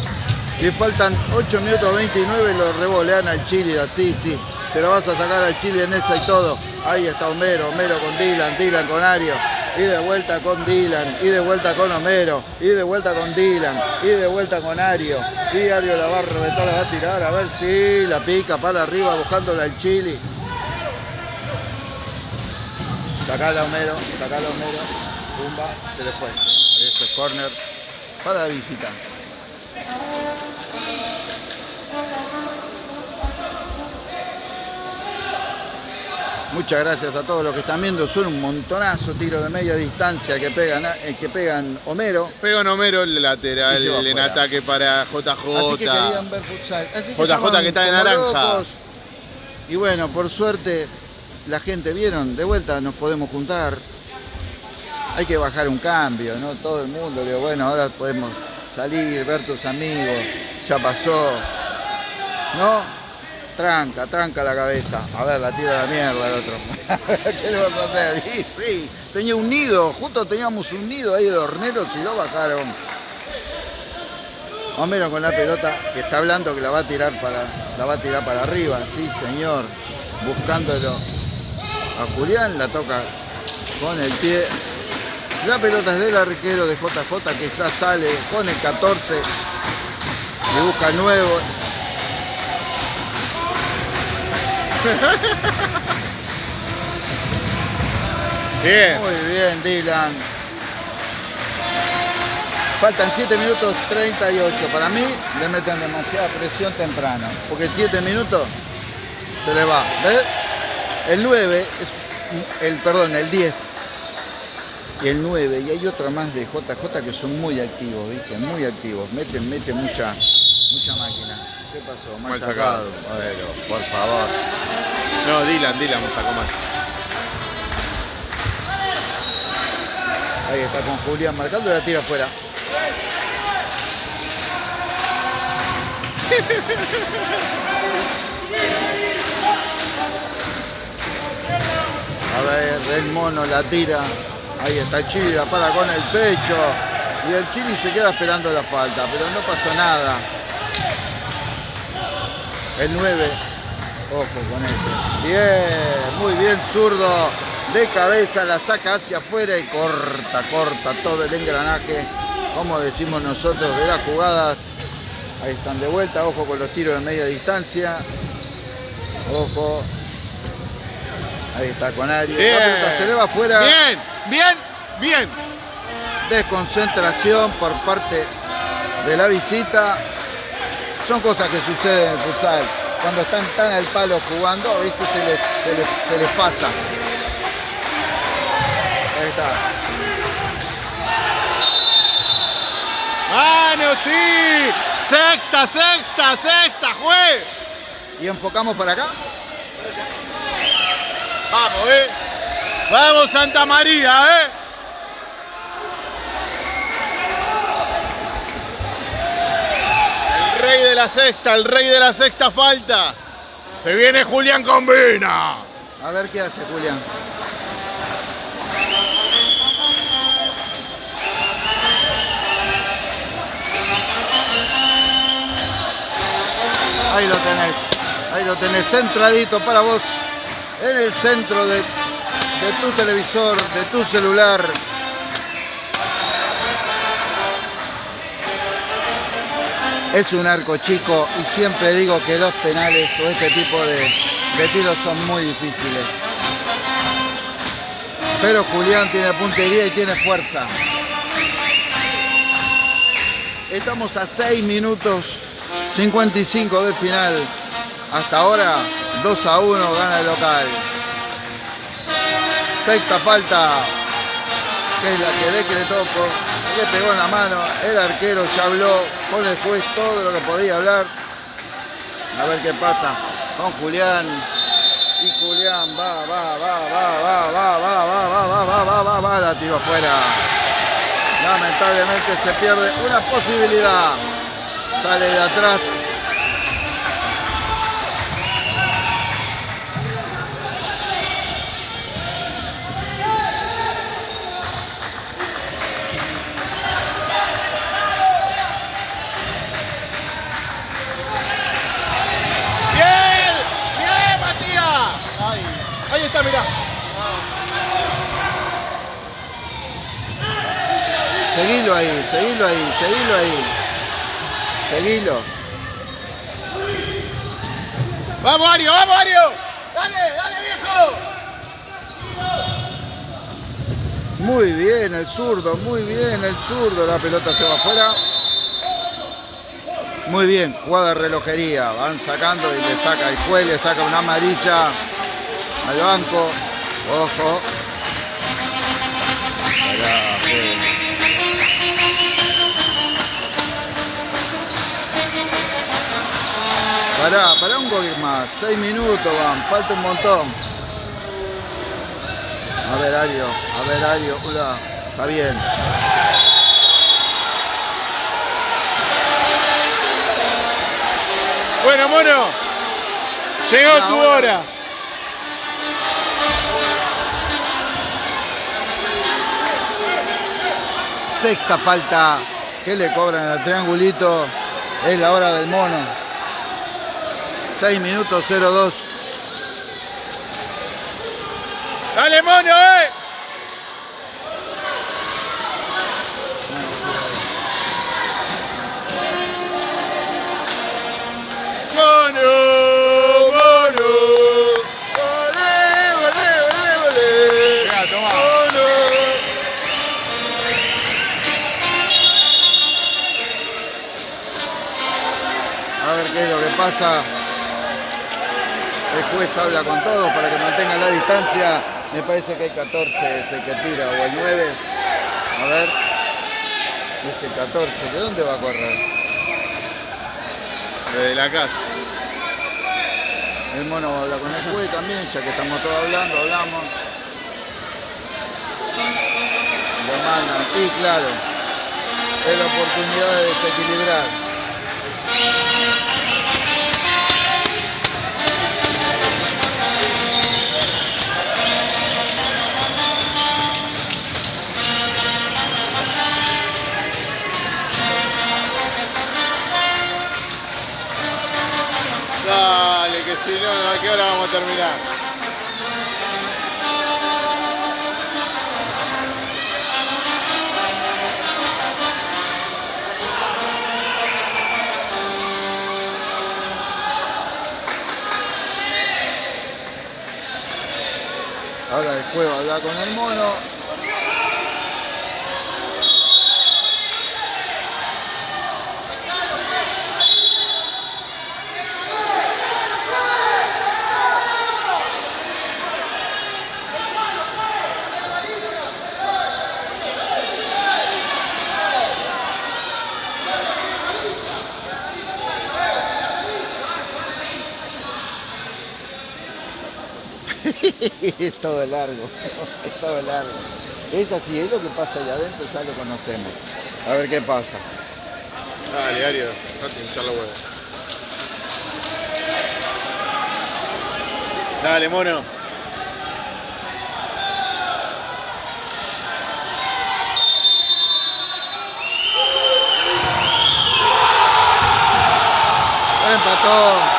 Y faltan 8 minutos 29, lo revolean al Chile, sí, sí. Se lo vas a sacar al Chile en esa y todo. Ahí está Homero, Homero con Dylan, Dylan con Ario. Y de vuelta con Dylan, y de vuelta con Homero, y de vuelta con Dylan, y de vuelta con Ario. Y Ario la va a reventar, la va a tirar, a ver si la pica para arriba buscándola al Chile. Sacala Homero, sacala Homero. Pumba, se le fue. Esto es corner para la visita. Muchas gracias a todos los que están viendo. Son un montonazo tiro de media distancia que pegan, eh, que pegan Homero. Pega un Homero el lateral en ataque para JJ. Así que querían ver futsal. Así que JJ que está de naranja. locos. Y bueno, por suerte, la gente vieron, de vuelta nos podemos juntar. Hay que bajar un cambio, ¿no? Todo el mundo, digo, bueno, ahora podemos salir, ver tus amigos, ya pasó. ¿No? Tranca, tranca la cabeza. A ver, la tira la mierda el otro. ¿Qué le vas a hacer? Y sí, tenía un nido, justo teníamos un nido ahí de horneros y lo bajaron. Homero con la pelota que está hablando que la va a tirar para la va a tirar para arriba, sí señor, buscándolo a Julián, la toca con el pie. La pelota es del arquero de JJ que ya sale con el 14 y busca nuevo. bien. Muy bien, Dylan. Faltan 7 minutos 38. Para mí le meten demasiada presión temprano. Porque 7 minutos se le va. ¿Ves? El 9 es. El, perdón, el 10 y el 9 y hay otro más de JJ que son muy activos, ¿viste? Muy activos. Meten, meten mucha, mucha máquina. ¿Qué pasó? Mal, sacado. Bueno, por favor. No, Dylan, Dylan me sacó mal. Ahí está con Julián marcando la tira afuera. A ver, el mono la tira. Ahí está Chili, la para con el pecho. Y el Chili se queda esperando la falta, pero no pasó nada. El 9. Ojo con este. Bien, muy bien, zurdo. De cabeza la saca hacia afuera y corta, corta todo el engranaje. Como decimos nosotros de las jugadas. Ahí están de vuelta, ojo con los tiros de media distancia. Ojo. Ahí está con Ari. La pelota se le va afuera. Bien, bien, bien. Desconcentración por parte de la visita. Son cosas que suceden en el futsal. Cuando están tan al palo jugando, a veces se les, se les, se les pasa. Ahí está. ¡Mano, sí! ¡Sexta, sexta, sexta, juez! Y enfocamos para acá. Vamos, eh. Vamos, Santa María, eh. El rey de la sexta, el rey de la sexta falta. Se viene Julián Combina. A ver qué hace Julián. Ahí lo tenés. Ahí lo tenés centradito para vos. En el centro de, de tu televisor, de tu celular. Es un arco chico y siempre digo que los penales o este tipo de, de tiros son muy difíciles. Pero Julián tiene puntería y tiene fuerza. Estamos a 6 minutos 55 del final. Hasta ahora 2 a 1 gana el local. Sexta falta. Que es la que decretó por, le pegó en la mano. El arquero ya habló con el juez todo lo que podía hablar. A ver qué pasa con Julián. Y Julián va, va, va, va, va, va, va, va, va, va, va, va, va, va, la tiro afuera. Lamentablemente se pierde una posibilidad. Sale de atrás. ¡Bien! ¡Bien, Matías! Ahí, ahí está, mirá. Seguilo ahí, seguilo ahí, seguilo ahí. Seguilo. ¡Vamos, Ario! ¡Vamos, Ario! ¡Dale, dale, viejo! Muy bien el zurdo, muy bien el zurdo. La pelota se va afuera. Muy bien, jugada de relojería. Van sacando y le saca el juez, le saca una amarilla al banco. Ojo. Pará, pará un gol más. Seis minutos van, falta un montón. A ver, Ario, a ver, Ario, hola, está bien. Bueno, mono. Llegó tu hora. hora. Sexta falta que le cobran al triangulito. Es la hora del mono. Seis minutos cero dos. Dale mono eh. Mono mono vale vale vale vale. Venga toma. A ver qué es lo que pasa juez habla con todos para que mantengan la distancia. Me parece que hay 14 es el que tira o el 9. A ver. Es el 14. ¿De dónde va a correr? Desde la casa. El mono habla con el juez también, ya que estamos todos hablando, hablamos. Lo mandan. Y claro, es la oportunidad de desequilibrar. Si no, ¿a qué hora vamos a terminar? Ahora el juego habla con el mono. es todo largo, es todo largo. Es así, es lo que pasa allá adentro, ya lo conocemos. A ver qué pasa. Dale, Ario, date hinchar la. Dale, mono. Empató.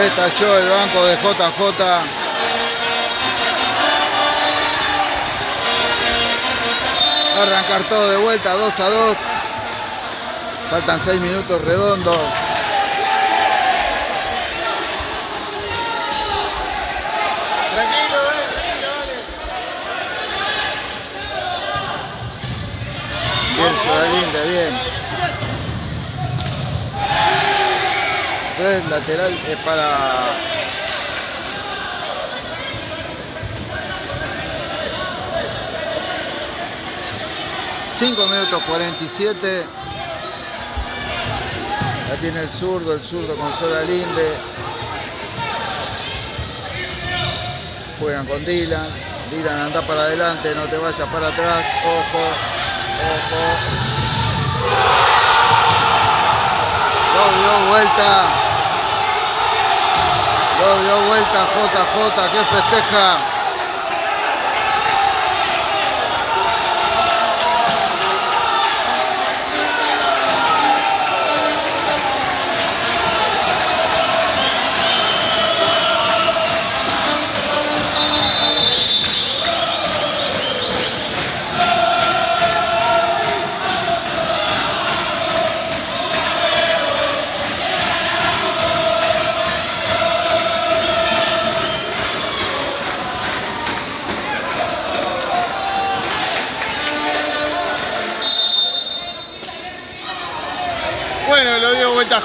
Estalló el banco de JJ. Arrancar todo de vuelta, 2 a 2. Faltan 6 minutos redondos. Tranquilo, eh, tranquilo, dale. Bien, Soralinde, bien. Tres lateral es para. Cinco minutos 47. Ya tiene el zurdo, el zurdo con Sola Linde. Juegan con Dylan. Dylan anda para adelante, no te vayas para atrás. Ojo, ojo. Lo dio vuelta. Lo dio vuelta JJ que festeja.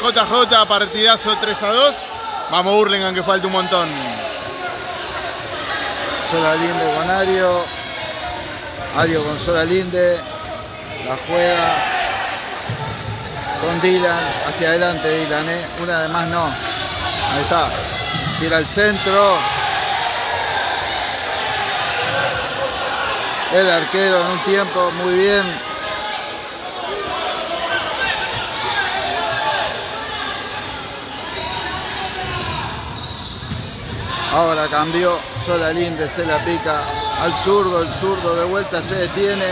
JJ, partidazo 3 a 2. Vamos Burlingame que falta un montón. Sola Linde con Ario. Ario con Sola Linde. La juega. Con Dylan. Hacia adelante Dylan, ¿eh? Una de más no. Ahí está. Tira al centro. El arquero en un tiempo muy bien. Ahora cambió, Sola Linde se la pica al zurdo, el zurdo de vuelta se detiene.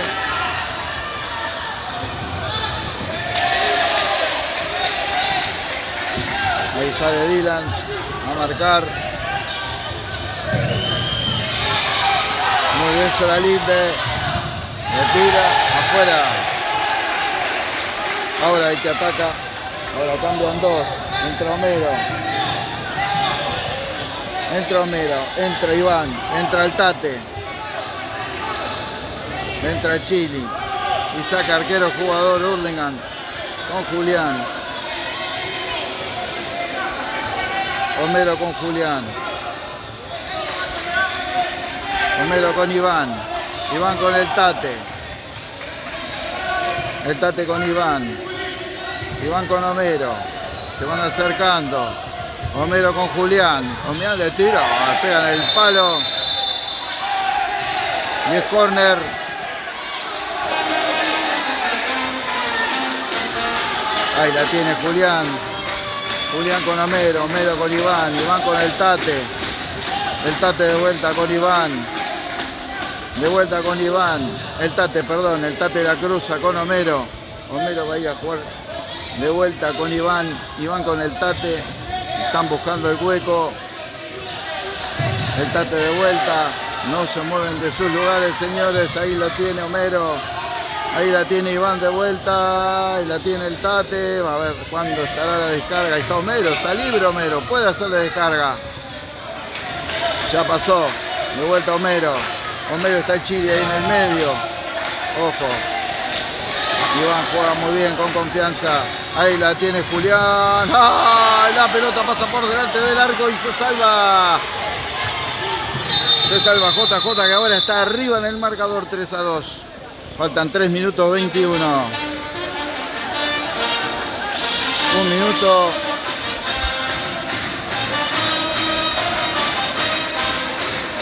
Ahí sale Dylan a marcar. Muy bien Sola Linde. Le tira afuera. Ahora el que ataca. Ahora cambian dos. Entra Homero. Entra Homero, entra Iván, entra el Tate. Entra Chili. Y saca arquero jugador Hurlingham con Julián. Homero con Julián. Homero con Iván. Iván con el Tate. El Tate con Iván. Iván con Homero. Se van acercando. Homero con Julián. Julián le tira. Pegan el palo. Y es corner. Ahí la tiene Julián. Julián con Homero. Homero con Iván. Iván con el Tate. El Tate de vuelta con Iván. De vuelta con Iván. El Tate, perdón. El Tate la cruza con Homero. Homero va a ir a jugar de vuelta con Iván. Iván con el Tate. Están buscando el hueco. El Tate de vuelta. No se mueven de sus lugares, señores. Ahí lo tiene Homero. Ahí la tiene Iván de vuelta. Ahí la tiene el Tate. Va a ver cuándo estará la descarga. Ahí está Homero. Está libre Homero. Puede hacer la descarga. Ya pasó. De vuelta Homero. Homero está Chile ahí en el medio. Ojo. Iván juega muy bien, con confianza. Ahí la tiene Julián. ¡Ay! La pelota pasa por delante del arco y se salva. Se salva JJ que ahora está arriba en el marcador 3 a 2. Faltan 3 minutos 21. Un minuto.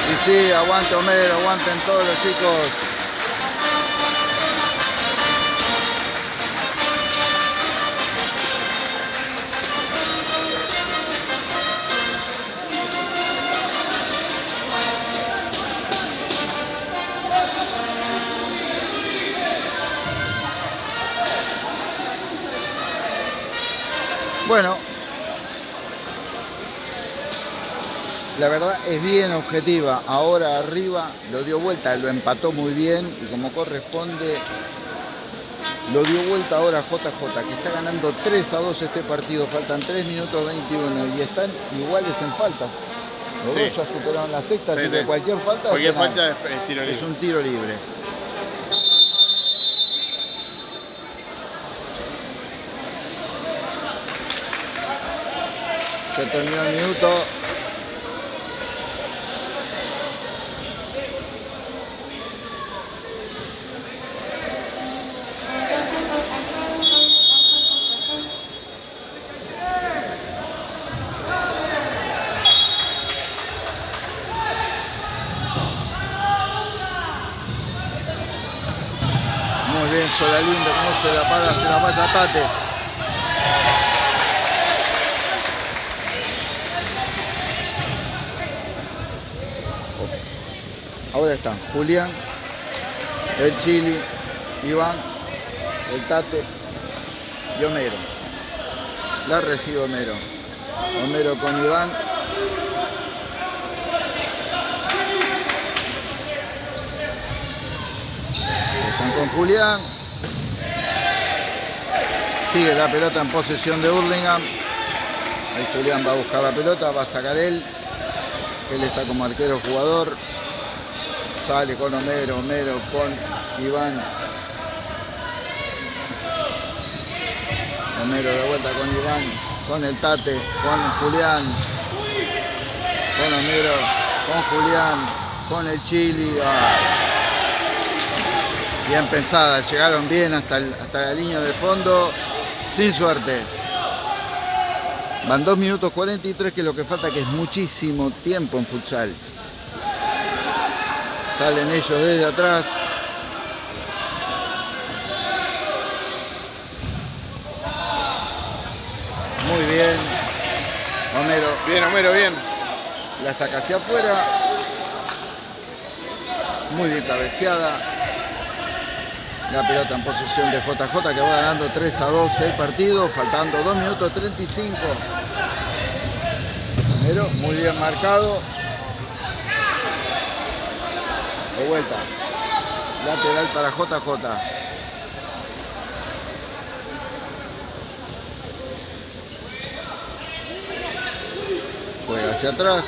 Y sí, aguante Homero, aguanten todos los chicos. Bueno, la verdad es bien objetiva. Ahora arriba lo dio vuelta, lo empató muy bien y como corresponde, lo dio vuelta ahora JJ, que está ganando 3 a 2 este partido. Faltan 3 minutos 21 y están iguales en faltas. Los Sí. dos ya superaron la sexta, Sí, así sí. que cualquier falta, Cualquier falta es, es tiro libre. es un tiro libre. Se terminó el minuto. Muy bien, Solalindo, cómo se la para, se la pasa Tate. Ahora están Julián, el Chili, Iván, el Tate y Homero. La recibe Homero. Homero con Iván. Están con Julián. Sigue la pelota en posesión de Hurlingham. Ahí Julián va a buscar la pelota, va a sacar él. Él está como arquero jugador. Sale con Homero, Homero con Iván. Homero de vuelta con Iván, con el Tate, con Julián. Con Homero, con Julián, con el Chili. Ah. Bien pensada, llegaron bien hasta, el- hasta la línea de fondo, sin suerte. Van 2 minutos 43, que lo que falta, que es muchísimo tiempo en futsal. Salen ellos desde atrás. Muy bien. Homero Bien, Homero, bien. la saca hacia afuera. Muy bien cabeceada. La pelota en posesión de JJ que va ganando 3 a 2 el partido, faltando 2 minutos 35. Pero muy bien marcado. De vuelta. Lateral para JJ. Juega hacia atrás.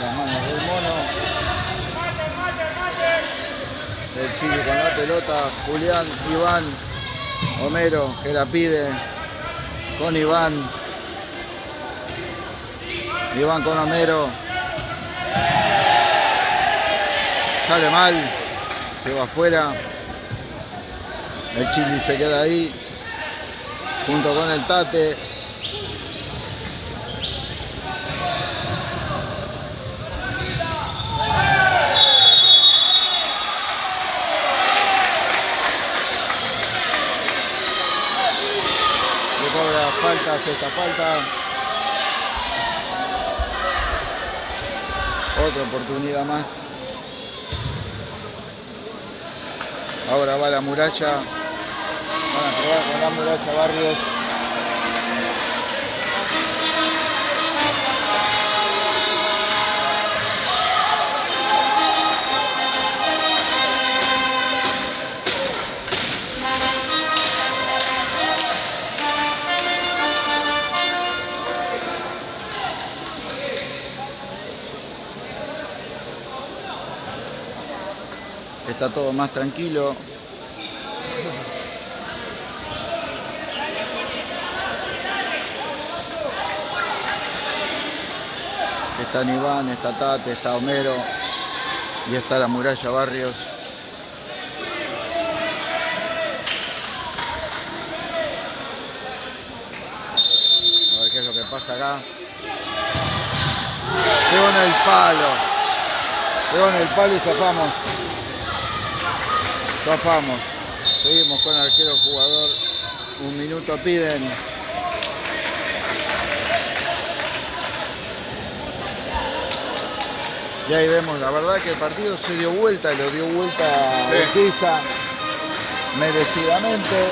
Las manos del mono. El Chile con la pelota. Julián, Iván, Homero, que la pide con Iván. Iván con Homero. Sale mal, se va afuera. El Chili se queda ahí, junto con el Tate. Falta, sexta falta. Otra oportunidad más. Ahora va la muralla. Van a probar con la muralla Barrios. Está todo más tranquilo. Está Iván, está Tate, está Homero y está la muralla Barrios. A ver qué es lo que pasa acá. Pegó el palo. Pegó el palo y zafamos. Zafamos. Seguimos con arquero jugador. Un minuto piden. Y ahí vemos, la verdad que el partido se dio vuelta, lo dio vuelta. Urquiza merecidamente,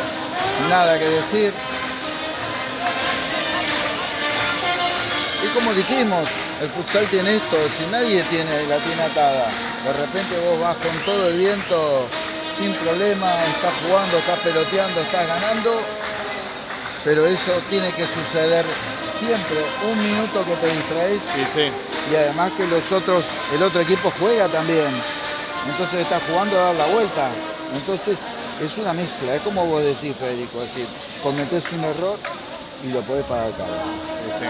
nada que decir. Y como dijimos, el futsal tiene esto, si nadie tiene, la tiene atada, de repente vos vas con todo el viento sin problema, estás jugando, estás peloteando, estás ganando, pero eso tiene que suceder siempre, un minuto que te distraes Sí, sí. y además que los otros, el otro equipo juega también. Entonces está jugando a dar la vuelta. Entonces es una mezcla, es como vos decís, Federico, es decir, cometés un error y lo podés pagar caro. Sí,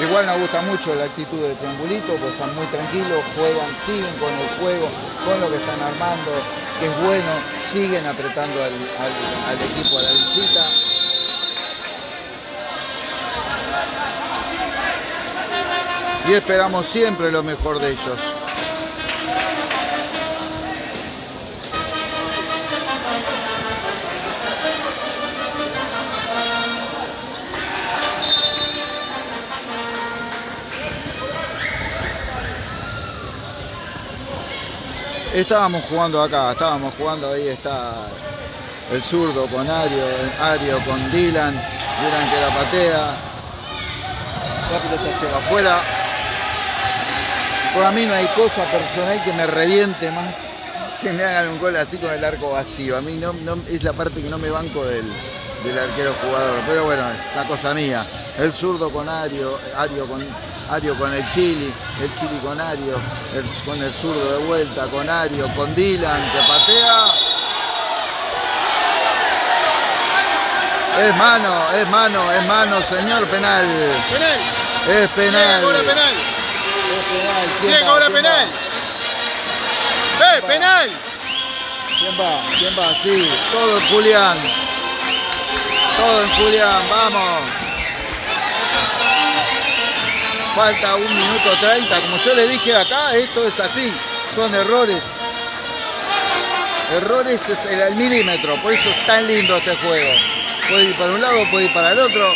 Igual nos gusta mucho la actitud del triangulito, pues están muy tranquilos, juegan, siguen con el juego, con lo que están armando, que es bueno, siguen apretando al- al equipo a la visita. Y esperamos siempre lo mejor de ellos. Estábamos jugando acá, estábamos jugando, ahí está el zurdo con Ario, Ario con Dylan, Dylan que la patea, la pelota se afuera. Por a mí no hay cosa personal que me reviente más que me hagan un gol así con el arco vacío. A mí no, no- es la parte que no me banco del, del arquero jugador, pero bueno, es una cosa mía. El zurdo con Ario, Ario con, Ario con el Chili, el Chili con Ario, el- con el zurdo de vuelta, con Ario, con Dylan que patea. Es mano, es mano, es mano, señor penal. Penal. Es penal. Cobra penal. Es penal. ¿Quién ¿Quién va? cobra ¿Quién penal? va? ¡Eh, penal! ¿Quién va? ¿Quién va? Sí, todo en Julián. Todo en Julián, vamos. Falta un minuto 30. Como yo le dije acá, esto es así. Son errores. Errores es el milímetro. Por eso es tan lindo este juego. Puede ir para un lado, puede ir para el otro.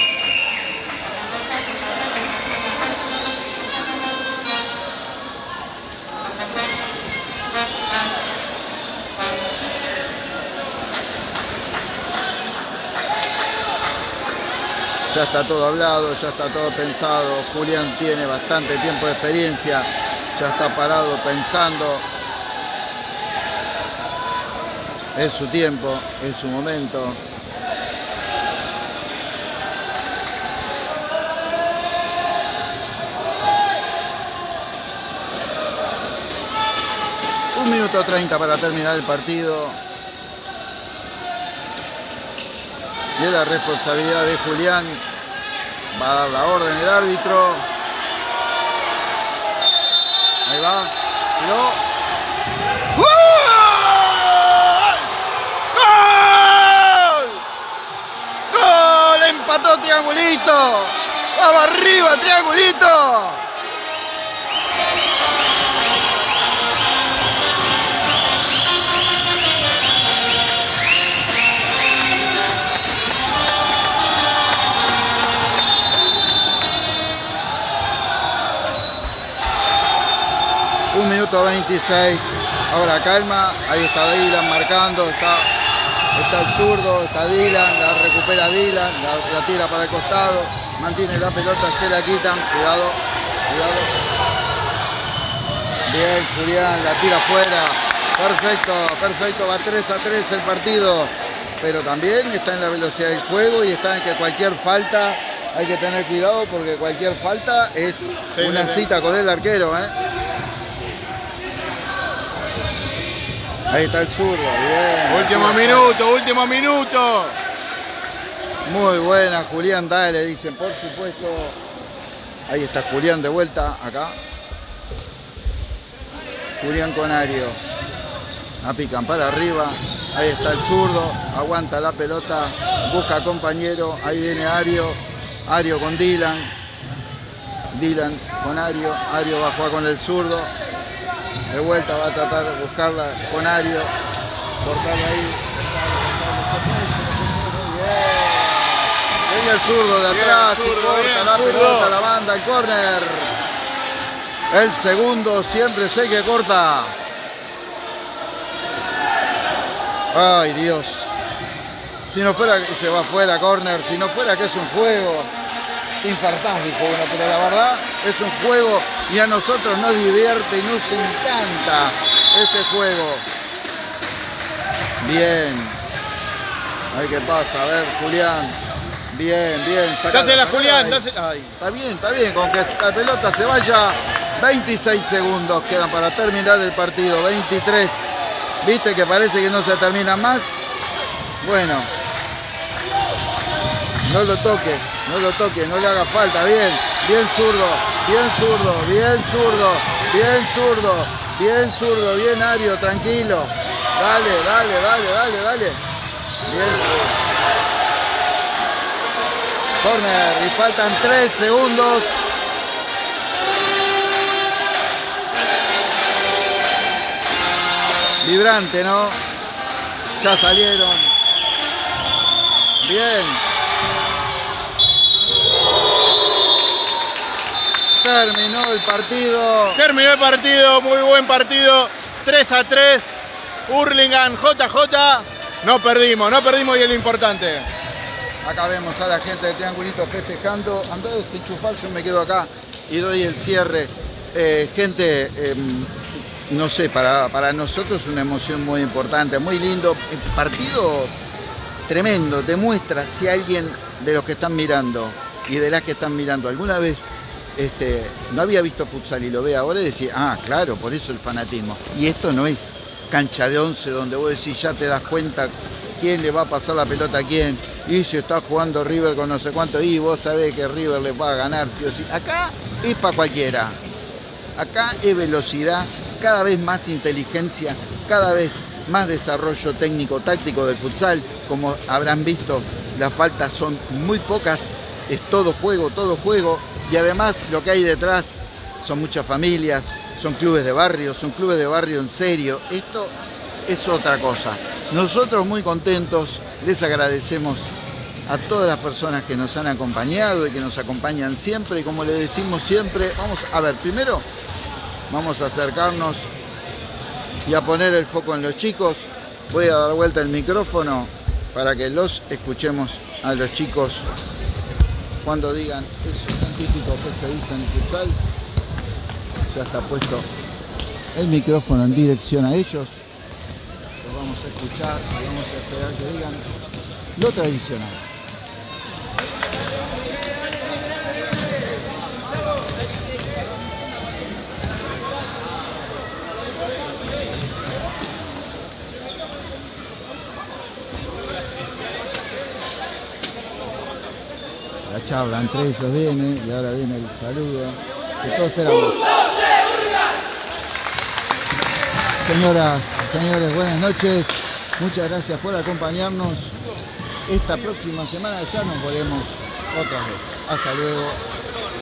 ya está todo hablado, ya está todo pensado, Julián tiene bastante tiempo de experiencia, ya está parado pensando, es su tiempo, es su momento. Un minuto 30 para terminar el partido. Y es la responsabilidad de Julián. Va a dar la orden el árbitro. Ahí va. Tiró. ¡Gol! ¡Gol! Empató Triangulito. ¡Vamos arriba, Triangulito! Un minuto 26. Ahora calma. Ahí está Dylan marcando. Está, está el zurdo. Está Dylan. La recupera Dylan. La, la tira para el costado. Mantiene la pelota. Se la quitan. Cuidado. Cuidado. Bien, Julián. La tira afuera. Perfecto. Perfecto. Va 3 a 3 el partido. Pero también está en la velocidad del juego y está en que cualquier falta hay que tener cuidado porque cualquier falta es Sí, una sí, sí. cita con el arquero. ¿eh? Ahí está el zurdo, bien. Último minuto, último minuto. Muy buena, Julián, dale, dicen, por supuesto. Ahí está Julián de vuelta, acá. Julián Conario. La pican para arriba. Ahí está el zurdo. Aguanta la pelota. Busca compañero. Ahí viene Ario. Ario con Dylan. Dylan con Ario. Ario va a jugar con el zurdo. De vuelta va a tratar de buscarla con Ario. Cortarla ahí. Bien. Viene el zurdo de atrás y corta la pelota, la banda, el córner. El segundo siempre sé que corta. Ay Dios. Si no fuera que se va fuera córner, si no fuera que es un juego, te infartás, dijo uno, pero la verdad es un juego y a nosotros nos divierte y nos encanta este juego. Bien. Ay, ¿qué pasa? A ver, Julián. Bien, bien. Dásela, Julián. dásela-. Está bien, está bien, con que la pelota se vaya. 26 segundos quedan para terminar el partido. 23. ¿Viste que parece que no se termina más? Bueno. No lo toques, no lo toques, no le haga falta. Bien, bien zurdo, bien zurdo, bien zurdo, bien zurdo, bien zurdo, bien Ario, tranquilo. Dale, dale, dale, dale, dale. Bien. Corner y faltan 3 segundos. Vibrante, ¿no? Ya salieron. Bien. Terminó el partido. Terminó el partido, muy buen partido. 3 a 3. Hurlingham, JJ. No perdimos, no perdimos y es lo importante. Acá vemos a la gente de Triangulito festejando. Andá a desenchufar, yo me quedo acá y doy el cierre. Eh, gente, eh, no sé, para, para nosotros una emoción muy importante, muy lindo. El partido tremendo, te muestra si alguien de los que están mirando y de las que están mirando alguna vez este, no había visto futsal y lo ve ahora y decía, ah, claro, por eso el fanatismo. Y esto no es cancha de once donde vos decís, ya te das cuenta quién le va a pasar la pelota a quién. Y si está jugando River con no sé cuánto, y vos sabés que River le va a ganar sí o sí. Acá es para cualquiera. Acá es velocidad, cada vez más inteligencia, cada vez más desarrollo técnico, táctico del futsal. Como habrán visto, las faltas son muy pocas, es todo juego, todo juego. Y además lo que hay detrás son muchas familias, son clubes de barrio, son clubes de barrio en serio. Esto es otra cosa. Nosotros muy contentos, les agradecemos a todas las personas que nos han acompañado y que nos acompañan siempre. Y como le decimos siempre, vamos a ver, primero vamos a acercarnos y a poner el foco en los chicos. Voy a dar vuelta el micrófono para que los escuchemos a los chicos cuando digan eso en el futsal. Ya está puesto el micrófono en dirección a ellos. Los vamos a escuchar y vamos a esperar que digan lo tradicional. Charla entre ellos viene y ahora viene el saludo que todos esperamos. Señoras, señores, buenas noches. Muchas gracias por acompañarnos. Esta próxima semana ya nos volvemos otra vez. Hasta luego.